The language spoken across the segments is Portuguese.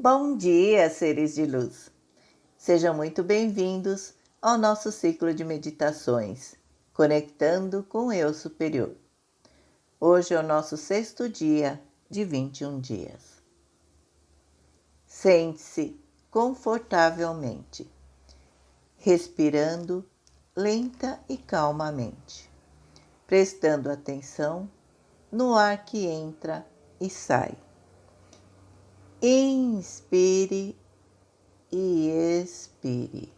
Bom dia, seres de luz! Sejam muito bem-vindos ao nosso ciclo de meditações, conectando com o Eu Superior. Hoje é o nosso sexto dia de 21 dias. Sente-se confortavelmente, respirando lenta e calmamente, prestando atenção no ar que entra e sai inspire e expire.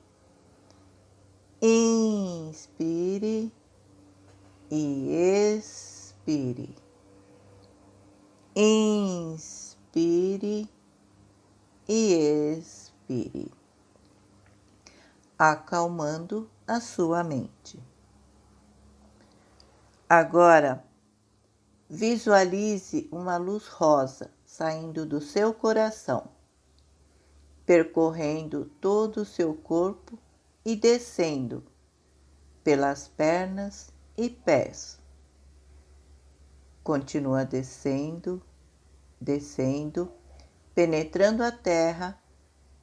Inspire e expire. Inspire e expire, acalmando a sua mente. Agora, visualize uma luz rosa saindo do seu coração, percorrendo todo o seu corpo e descendo pelas pernas e pés. Continua descendo, descendo, penetrando a terra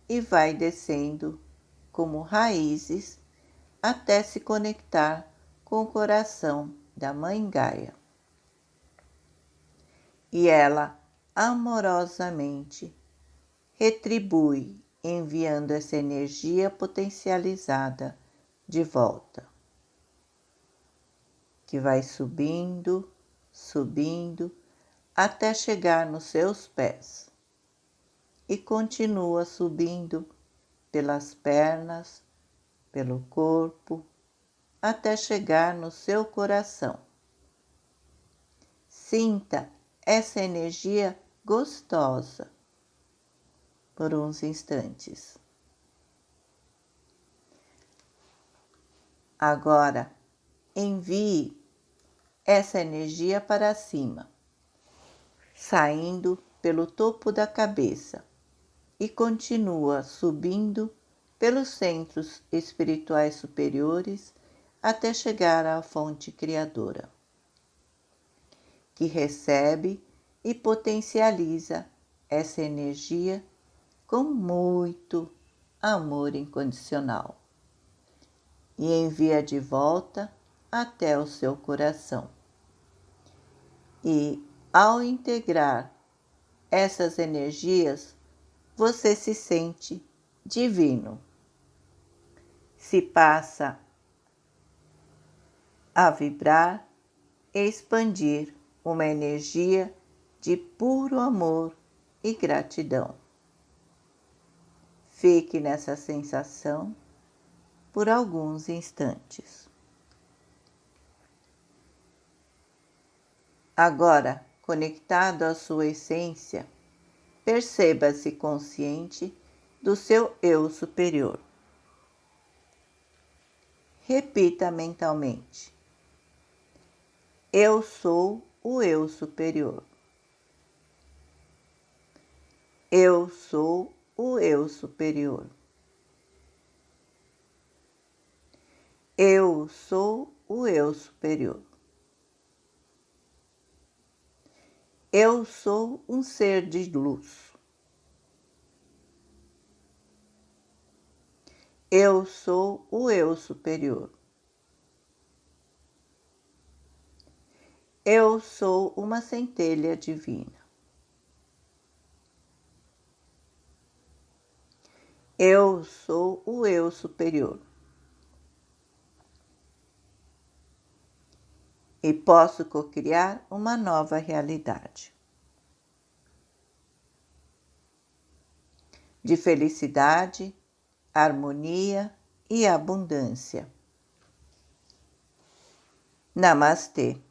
e vai descendo como raízes até se conectar com o coração da Mãe Gaia. E ela amorosamente retribui enviando essa energia potencializada de volta, que vai subindo, subindo até chegar nos seus pés e continua subindo pelas pernas, pelo corpo, até chegar no seu coração. Sinta essa energia gostosa por uns instantes. Agora, envie essa energia para cima, saindo pelo topo da cabeça e continua subindo pelos centros espirituais superiores até chegar à fonte criadora, que recebe e potencializa essa energia com muito amor incondicional e envia de volta até o seu coração. E ao integrar essas energias, você se sente divino. Se passa a vibrar e expandir uma energia de puro amor e gratidão. Fique nessa sensação por alguns instantes. Agora, conectado à sua essência, perceba-se consciente do seu eu superior. Repita mentalmente: Eu sou o eu superior. Eu sou o eu superior. Eu sou o eu superior. Eu sou um ser de luz. Eu sou o eu superior. Eu sou uma centelha divina. Eu sou o eu superior. E posso cocriar uma nova realidade. De felicidade, harmonia e abundância. Namastê.